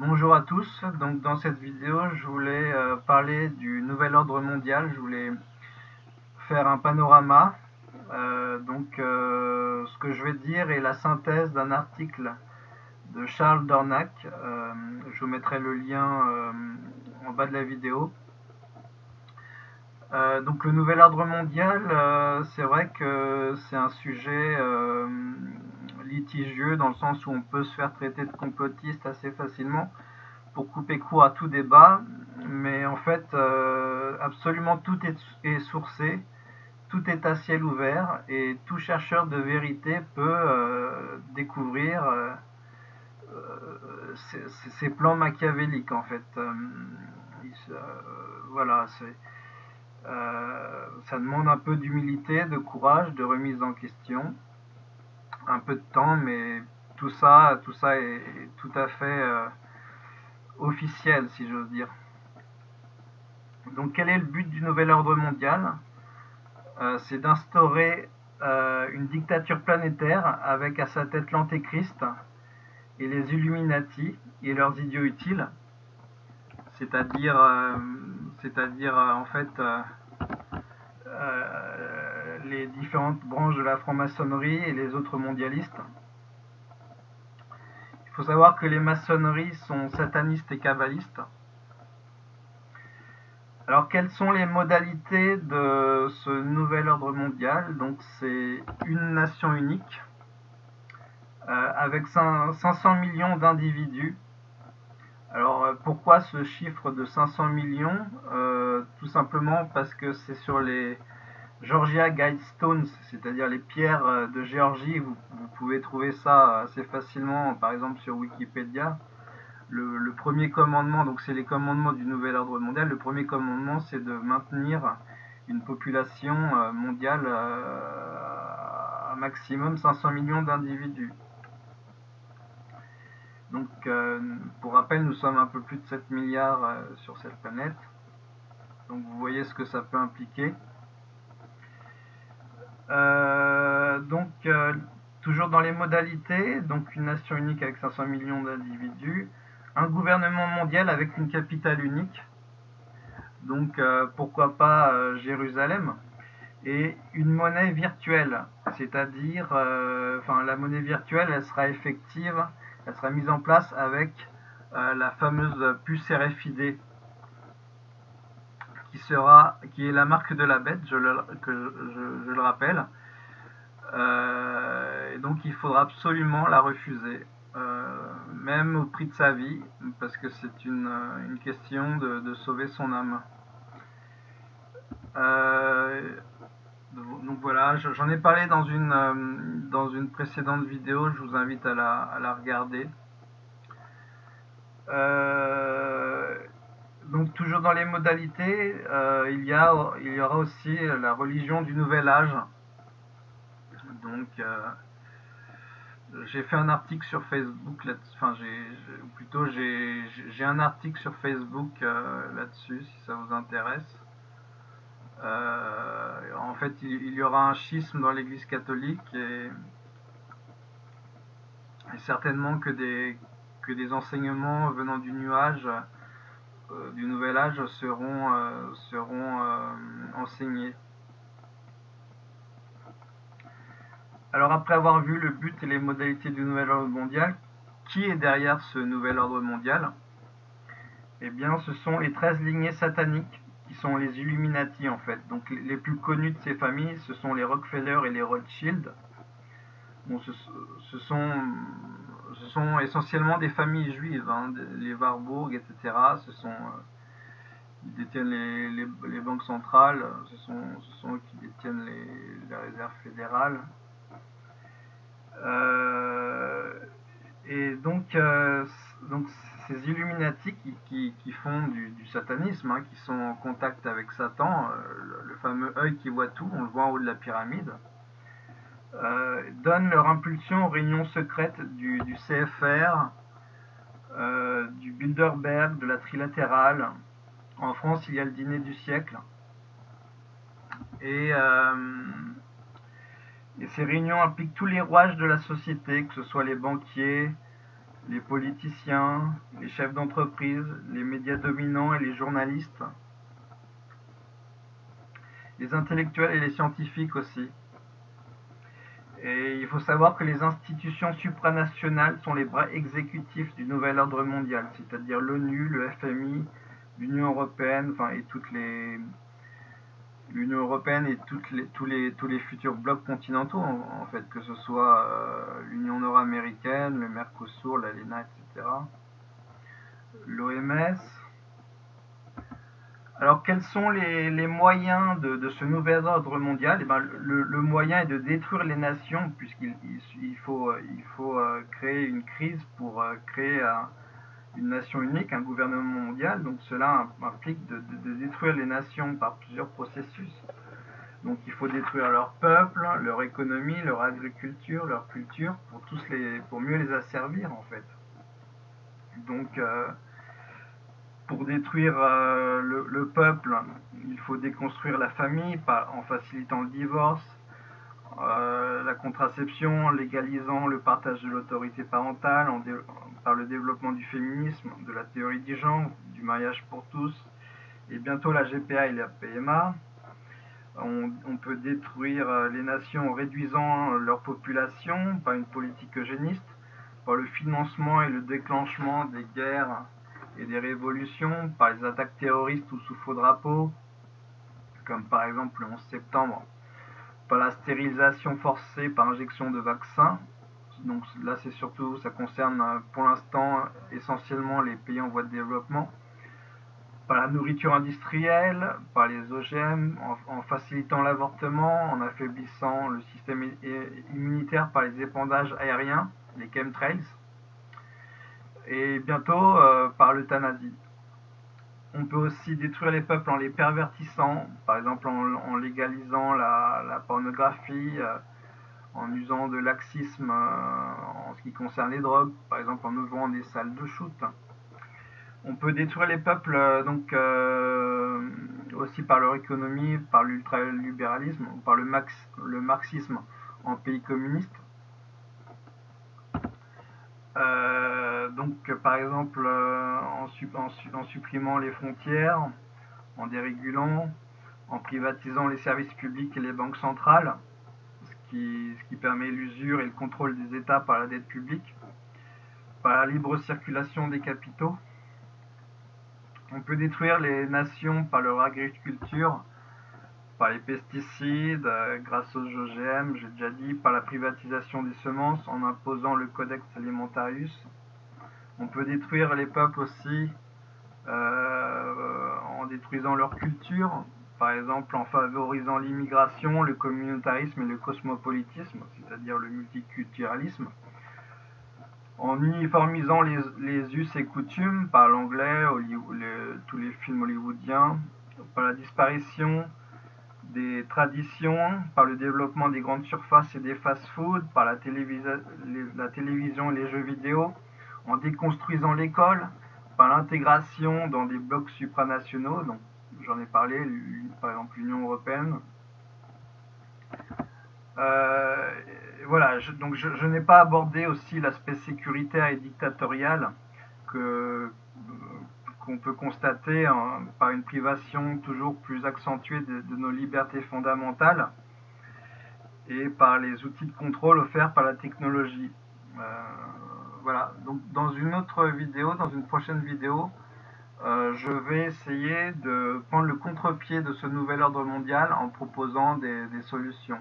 Bonjour à tous, donc dans cette vidéo je voulais euh, parler du nouvel ordre mondial, je voulais faire un panorama. Euh, donc euh, ce que je vais dire est la synthèse d'un article de Charles Dornac, je vous mettrai le lien en bas de la vidéo. donc le nouvel ordre mondial, c'est vrai que c'est un sujet litigieux dans le sens où on peut se faire traiter de complotiste assez facilement pour couper court à tout débat, mais en fait euh, absolument tout est, sourcé, tout est à ciel ouvert et tout chercheur de vérité peut euh, découvrir euh, ces, plans machiavéliques en fait. voilà, ça demande un peu d'humilité, de courage, de remise en question un peu de temps, mais tout ça, tout ça est tout à fait euh, officiel, si j'ose dire. Donc quel est le but du nouvel ordre mondial? Euh, C'est d'instaurer euh, une dictature planétaire avec à sa tête l'antéchrist et les Illuminati et leurs idiots utiles, c'est-à-dire, c'est-à-dire en fait les différentes branches de la franc-maçonnerie et les autres mondialistes. Il faut savoir que les maçonneries sont satanistes et kabbalistes. Alors quelles sont les modalités de ce nouvel ordre mondial? Donc c'est une nation unique euh, avec 500 millions d'individus. Alors euh, pourquoi ce chiffre de 500 millions? Euh, Tout simplement parce que c'est sur les Georgia Guidestones, c'est-à-dire les pierres euh, de Géorgie. Vous, pouvez trouver ça assez facilement, par exemple sur Wikipédia. Le, premier commandement, donc c'est les commandements du nouvel ordre mondial. Le premier commandement, c'est de maintenir une population euh, mondiale euh, à maximum 500 millions d'individus. Donc, pour rappel, nous sommes un peu plus de 7 milliards sur cette planète. Donc, vous voyez ce que ça peut impliquer. Euh, donc, euh, toujours dans les modalités, donc une nation unique avec 500 millions d'individus, un gouvernement mondial avec une capitale unique, donc euh, pourquoi pas Jérusalem, et une monnaie virtuelle, c'est-à-dire, enfin la monnaie virtuelle, elle sera effective, elle sera mise en place avec la fameuse puce RFID qui sera, qui est la marque de la bête, je le, je, le rappelle. Euh, donc il faudra absolument la refuser, euh, même au prix de sa vie, parce que c'est une, une, question de, sauver son âme. Euh, donc voilà, j'en ai parlé dans une, dans une précédente vidéo, je vous invite à la, à la regarder. Donc toujours dans les modalités, euh, il, y aura aussi la religion du nouvel âge. Donc euh, j'ai fait un article sur Facebook, là enfin j'ai plutôt j'ai un article sur Facebook euh, là-dessus si ça vous intéresse. en fait, il, y aura un schisme dans l'Église catholique et, et, certainement que des, que des enseignements venant du nuage euh, du nouvel âge seront, euh, seront euh, enseignés. Alors après avoir vu le but et les modalités du nouvel ordre mondial, qui est derrière ce nouvel ordre mondial? Eh bien ce sont les 13 lignées sataniques qui sont les Illuminati en fait. Donc les plus connus de ces familles, ce sont les Rockefeller et les Rothschild. Bon, ce sont essentiellement des familles juives, hein, les Warburg, etc. Ce sont, euh, ils détiennent les, banques centrales, ce sont, eux qui détiennent les, réserves fédérales. Euh, et donc, euh, donc ces Illuminati qui, font du, satanisme, hein, qui sont en contact avec Satan, le fameux œil qui voit tout, on le voit en haut de la pyramide, euh, donnent leur impulsion aux réunions secrètes du, CFR, euh, du Bilderberg, de la Trilatérale. En France, il y a le dîner du siècle. Et, euh, et, ces réunions impliquent tous les rouages de la société, que ce soit les banquiers, les politiciens, les chefs d'entreprise, les médias dominants et les journalistes, les intellectuels et les scientifiques aussi. Et il faut savoir que les institutions supranationales sont les bras exécutifs du nouvel ordre mondial, c'est-à-dire l'ONU, le FMI, l'Union européenne, enfin et toutes les l'Union européenne et les, tous, les, tous les futurs blocs continentaux, en, fait, que ce soit euh, l'Union nord-américaine, le Mercosur, l'ALENA, etc. L'OMS. Alors, quels sont les, les moyens de, de, ce nouvel ordre mondial? Eh ben, le, le, moyen est de détruire les nations, puisqu'il il, faut, il faut euh, créer une crise pour euh, créer un une nation unique, un gouvernement mondial, donc cela implique de, détruire les nations par plusieurs processus. Donc il faut détruire leur peuple, leur économie, leur agriculture, leur culture, pour, tous les, pour mieux les asservir en fait. Donc euh, pour détruire euh, le, le, peuple, il faut déconstruire la famille en facilitant le divorce, euh, la contraception, en légalisant le partage de l'autorité parentale, en par le développement du féminisme, de la théorie du genre, du mariage pour tous, et bientôt la GPA et la PMA. On, on peut détruire euh, les nations en réduisant leur population par une politique eugéniste, par le financement et le déclenchement des guerres et des révolutions, par les attaques terroristes ou sous faux drapeaux, comme par exemple le 11 septembre par la stérilisation forcée par injection de vaccins. Donc là, c'est surtout, ça concerne euh, pour l'instant essentiellement les pays en voie de développement. Par la nourriture industrielle, par les OGM, en, facilitant l'avortement, en affaiblissant le système immunitaire par les épandages aériens, les chemtrails, et bientôt euh, par l'euthanasie. On peut aussi détruire les peuples en les pervertissant, par exemple en, légalisant la, pornographie, euh, en usant de laxisme euh, en ce qui concerne les drogues, par exemple en ouvrant des salles de shoot. On peut détruire les peuples donc aussi par leur économie, par l'ultralibéralisme, par le, marxisme en pays communistes. Donc, par exemple, euh, en, supprimant les frontières, en dérégulant, en privatisant les services publics et les banques centrales, ce qui, ce qui permet l'usure et le contrôle des États par la dette publique, par la libre circulation des capitaux. On peut détruire les nations par leur agriculture, par les pesticides, euh, grâce aux OGM, j'ai déjà dit, par la privatisation des semences en imposant le Codex Alimentarius, on peut détruire les peuples aussi euh, en détruisant leur culture, par exemple en favorisant l'immigration, le communautarisme et le cosmopolitisme, c'est-à-dire le multiculturalisme, en uniformisant les, us et coutumes par l'anglais, tous les films hollywoodiens, par la disparition des traditions, par le développement des grandes surfaces et des fast-foods, par la, la télévision et les jeux vidéo, en déconstruisant l'école par l'intégration dans des blocs supranationaux, donc j'en ai parlé, par exemple l'Union européenne. Euh, voilà, je, donc je, n'ai pas abordé aussi l'aspect sécuritaire et dictatorial que qu'on peut constater hein, par une privation toujours plus accentuée de, de, nos libertés fondamentales et par les outils de contrôle offerts par la technologie. Euh, voilà, donc dans une autre vidéo, dans une prochaine vidéo, euh, je vais essayer de prendre le contre-pied de ce nouvel ordre mondial en proposant des, des solutions.